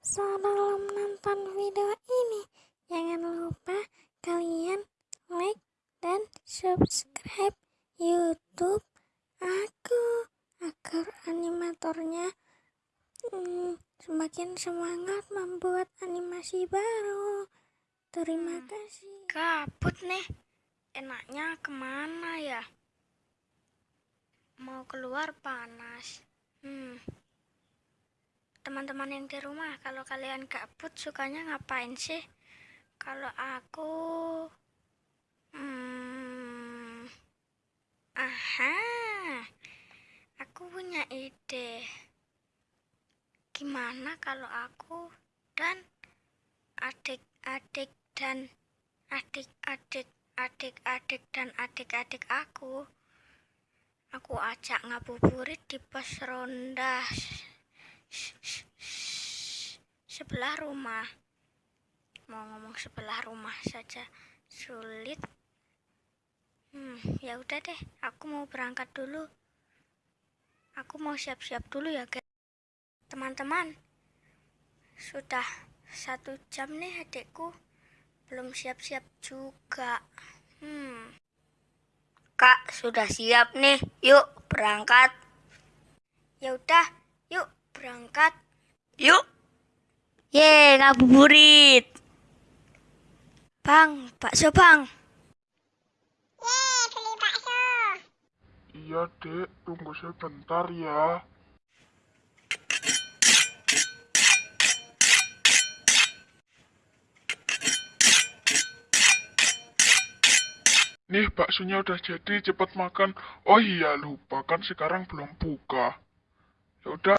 Sebelum nonton video ini, jangan lupa kalian like dan subscribe YouTube aku agar animatornya hmm, semakin semangat membuat animasi baru. Terima Hmm. kasih. Kabut nih. Enaknya ke mana ya? Mau keluar panas. Hmm. Teman-teman yang di rumah, kalau kalian gabut sukanya ngapain sih? Kalau aku... Hmm. Aha. Aku punya ide. Gimana kalau aku dan adik-adik dan adik-adik adik-adik dan adik-adik aku aku ajak ngabuburit di pos ronda sebelah rumah mau ngomong sebelah rumah saja sulit hmm ya udah deh aku mau berangkat dulu aku mau siap-siap dulu ya guys teman-teman sudah satu jam nih adikku belum siap-siap juga. Hmm. Kak, sudah siap nih. Yuk, berangkat. Ya udah, yuk berangkat. Yuk. Ye, ngabuburit. Bang, bakso bang. Iya dek, tunggu sebentar ya. Nih baksonya udah jadi, cepet makan. Oh iya lupa kan sekarang belum buka. Ya udah,